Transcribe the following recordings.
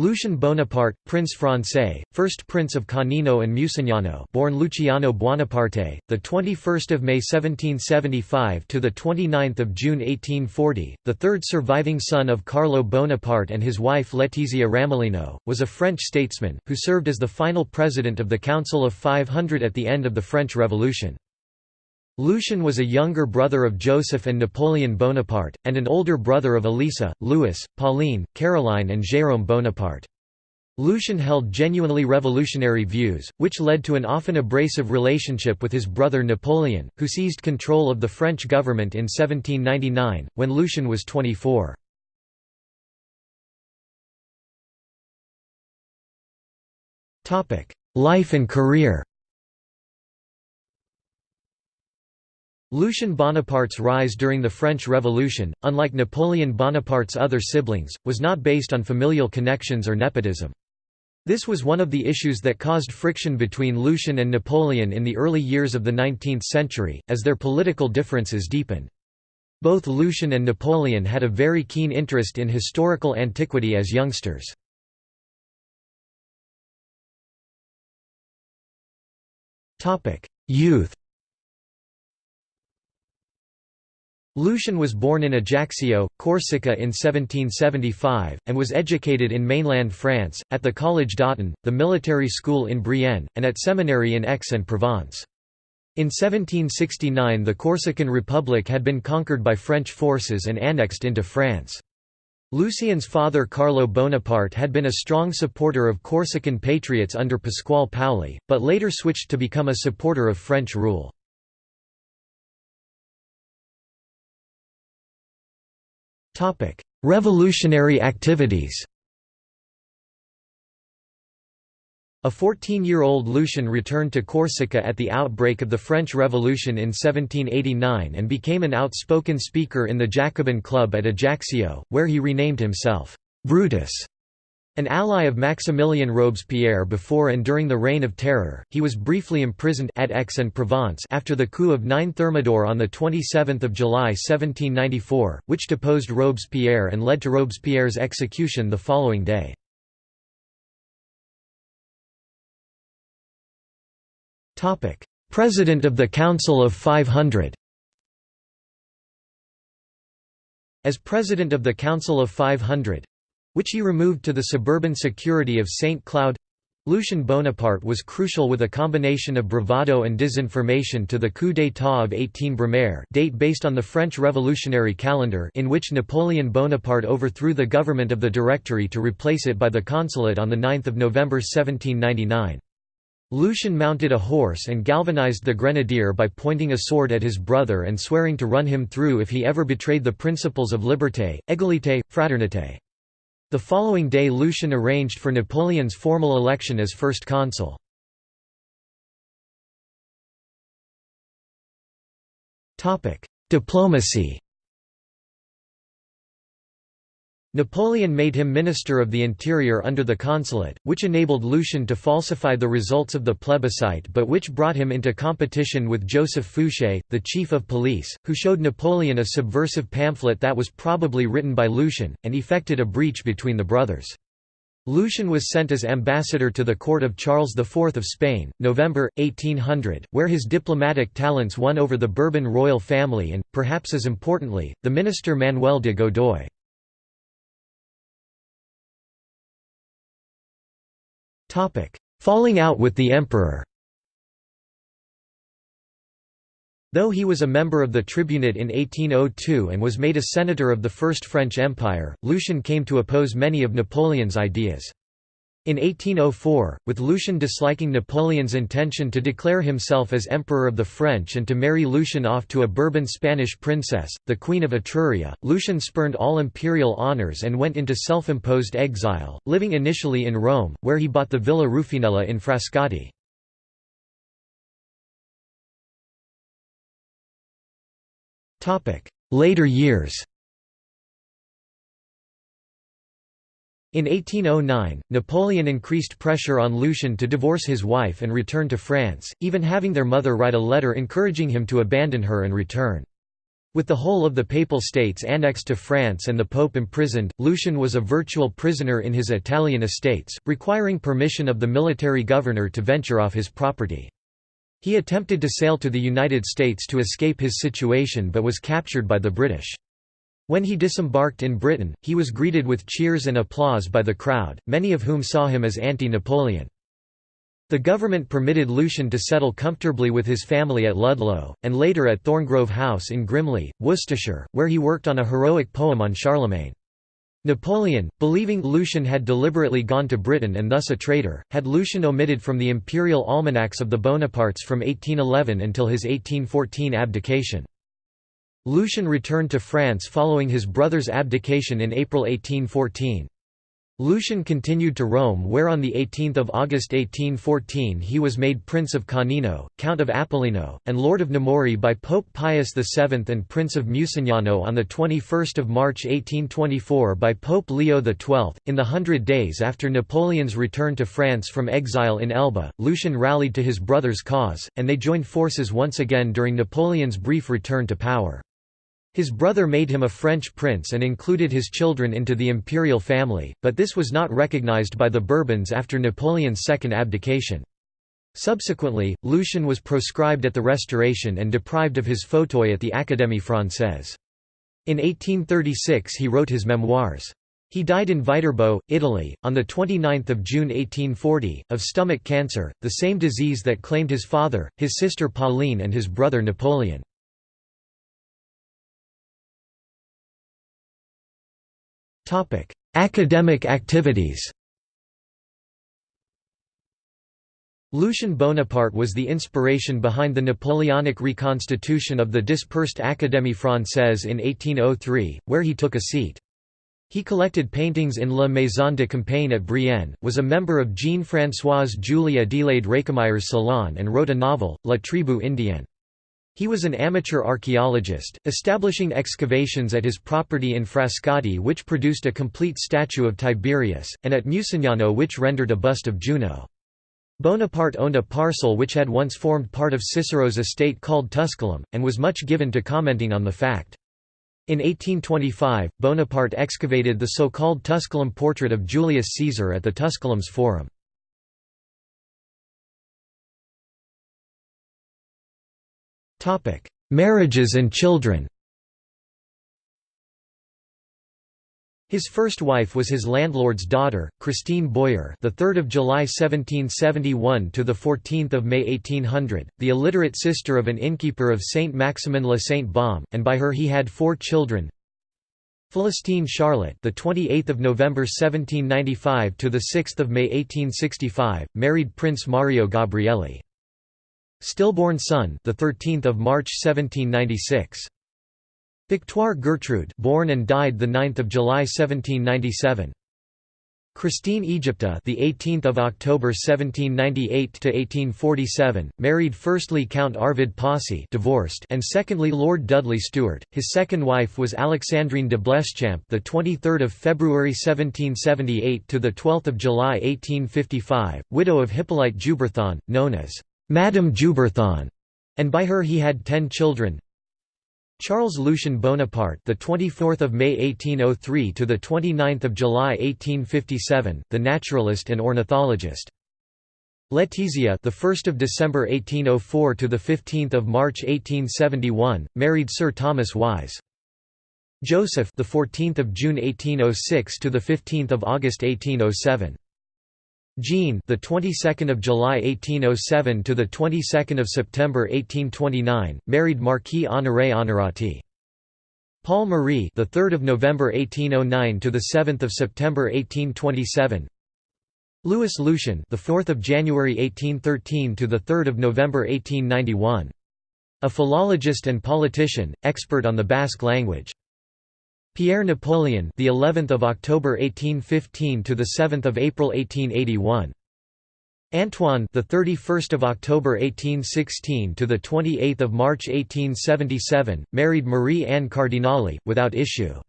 Lucien Bonaparte, Prince Français, first Prince of Canino and Musignano, born Luciano Buonaparte, the 21st of May 1775 to the 29th of June 1840, the third surviving son of Carlo Bonaparte and his wife Letizia Ramolino, was a French statesman who served as the final president of the Council of 500 at the end of the French Revolution. Lucien was a younger brother of Joseph and Napoleon Bonaparte, and an older brother of Elisa, Louis, Pauline, Caroline and Jérôme Bonaparte. Lucien held genuinely revolutionary views, which led to an often abrasive relationship with his brother Napoleon, who seized control of the French government in 1799, when Lucien was 24. Life and career Lucien Bonaparte's rise during the French Revolution, unlike Napoleon Bonaparte's other siblings, was not based on familial connections or nepotism. This was one of the issues that caused friction between Lucien and Napoleon in the early years of the 19th century, as their political differences deepened. Both Lucien and Napoleon had a very keen interest in historical antiquity as youngsters. Youth Lucien was born in Ajaccio, Corsica in 1775, and was educated in mainland France, at the Collège d'Autun, the military school in Brienne, and at seminary in Aix-en-Provence. In 1769 the Corsican Republic had been conquered by French forces and annexed into France. Lucien's father Carlo Bonaparte had been a strong supporter of Corsican patriots under Pasquale Paoli, but later switched to become a supporter of French rule. Revolutionary activities. A 14-year-old Lucien returned to Corsica at the outbreak of the French Revolution in 1789 and became an outspoken speaker in the Jacobin Club at Ajaccio, where he renamed himself, "'Brutus' An ally of Maximilien Robespierre before and during the Reign of Terror, he was briefly imprisoned at Aix-en-Provence after the coup of 9 Thermidor on 27 July 1794, which deposed Robespierre and led to Robespierre's execution the following day. President of the Council of 500 As President of the Council of 500, which he removed to the suburban security of St. Cloud. Lucien Bonaparte was crucial with a combination of bravado and disinformation to the coup d'état of 18 Brumaire date based on the French revolutionary calendar in which Napoleon Bonaparte overthrew the government of the Directory to replace it by the Consulate on 9 November 1799. Lucien mounted a horse and galvanized the grenadier by pointing a sword at his brother and swearing to run him through if he ever betrayed the principles of liberté, égalité, fraternité. The following day Lucien arranged for Napoleon's formal election as first consul. Diplomacy Napoleon made him Minister of the Interior under the Consulate, which enabled Lucien to falsify the results of the plebiscite but which brought him into competition with Joseph Fouché, the chief of police, who showed Napoleon a subversive pamphlet that was probably written by Lucien, and effected a breach between the brothers. Lucien was sent as ambassador to the court of Charles IV of Spain, November, 1800, where his diplomatic talents won over the Bourbon royal family and, perhaps as importantly, the minister Manuel de Godoy. Falling out with the emperor Though he was a member of the tribunate in 1802 and was made a senator of the First French Empire, Lucien came to oppose many of Napoleon's ideas. In 1804, with Lucien disliking Napoleon's intention to declare himself as Emperor of the French and to marry Lucien off to a Bourbon Spanish princess, the Queen of Etruria, Lucien spurned all imperial honours and went into self-imposed exile, living initially in Rome, where he bought the Villa Rufinella in Frascati. Later years In 1809, Napoleon increased pressure on Lucien to divorce his wife and return to France, even having their mother write a letter encouraging him to abandon her and return. With the whole of the Papal States annexed to France and the Pope imprisoned, Lucien was a virtual prisoner in his Italian estates, requiring permission of the military governor to venture off his property. He attempted to sail to the United States to escape his situation but was captured by the British. When he disembarked in Britain, he was greeted with cheers and applause by the crowd, many of whom saw him as anti-Napoleon. The government permitted Lucien to settle comfortably with his family at Ludlow, and later at Thorngrove House in Grimley, Worcestershire, where he worked on a heroic poem on Charlemagne. Napoleon, believing Lucien had deliberately gone to Britain and thus a traitor, had Lucien omitted from the imperial almanacs of the Bonapartes from 1811 until his 1814 abdication. Lucien returned to France following his brother's abdication in April 1814. Lucien continued to Rome where on 18 August 1814 he was made Prince of Canino, Count of Apollino, and Lord of Nemori by Pope Pius VII and Prince of Musignano on 21 March 1824 by Pope Leo XII. In the hundred days after Napoleon's return to France from exile in Elba, Lucien rallied to his brother's cause, and they joined forces once again during Napoleon's brief return to power. His brother made him a French prince and included his children into the imperial family, but this was not recognized by the Bourbons after Napoleon's second abdication. Subsequently, Lucien was proscribed at the Restoration and deprived of his fauteuil at the Académie Française. In 1836 he wrote his memoirs. He died in Viterbo, Italy, on 29 June 1840, of stomach cancer, the same disease that claimed his father, his sister Pauline and his brother Napoleon. Academic activities Lucien Bonaparte was the inspiration behind the Napoleonic reconstitution of the dispersed Académie Française in 1803, where he took a seat. He collected paintings in La Maison de Campagne at Brienne, was a member of Jean-François Julie Adelaide Récamier's salon and wrote a novel, La Tribu Indienne. He was an amateur archaeologist, establishing excavations at his property in Frascati which produced a complete statue of Tiberius, and at Musignano which rendered a bust of Juno. Bonaparte owned a parcel which had once formed part of Cicero's estate called Tusculum, and was much given to commenting on the fact. In 1825, Bonaparte excavated the so-called Tusculum portrait of Julius Caesar at the Tusculum's Forum. Topic: Marriages and children. His first wife was his landlord's daughter, Christine Boyer, the 3rd of July 1771 to the 14th of May 1800, the illiterate sister of an innkeeper of Saint Maximin le Saint Baume, and by her he had four children. Filistine Charlotte, the 28th of November 1795 to the 6th of May 1865, married Prince Mario Gabrielli. Stillborn son, the 13th of March 1796. Victoire Gertrude, born and died the 9th of July 1797. Christine Egypta, the 18th of October 1798 to 1847, married firstly Count Arvid Posse, divorced, and secondly Lord Dudley Stuart. His second wife was Alexandrine de Bleschamp, the 23rd of February 1778 to the 12th of July 1855, widow of Hippolyte Jouberthon, known as Madame Jouberthon, and by her he had 10 children. Charles Lucien Bonaparte, the 24th of May 1803 to the 29th of July 1857, the naturalist and ornithologist. Letizia, the 1st of December 1804 to the 15th of March 1871, married Sir Thomas Wyse. Joseph, the 14th of June 1806 to the 15th of August 1807. Jean, the 22nd of July 1807 to the 22nd of September 1829, married Marquis Honoré Honorati. Paul Marie, the 3rd of November 1809 to the 7th of September 1827. Louis Lucien, the 4th of January 1813 to the 3rd of November 1891. A philologist and politician, expert on the Basque language. Pierre Napoleon, the 11th of October 1815 to the 7th of April 1881. Antoine, the 31st of October 1816 to the 28th of March 1877, married Marie Anne Cardinali without issue.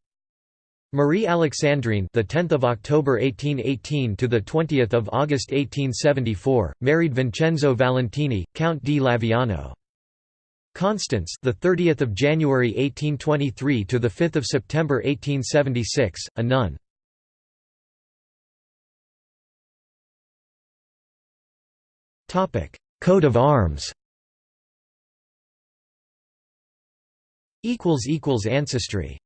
Marie Alexandrine, the 10th of October 1818 to the 20th of August 1874, married Vincenzo Valentini, Count di Laviano. Constance, the 30th of January 1823 to the 5th of September 1876, a nun. Topic: Coat of Arms. Equals equals ancestry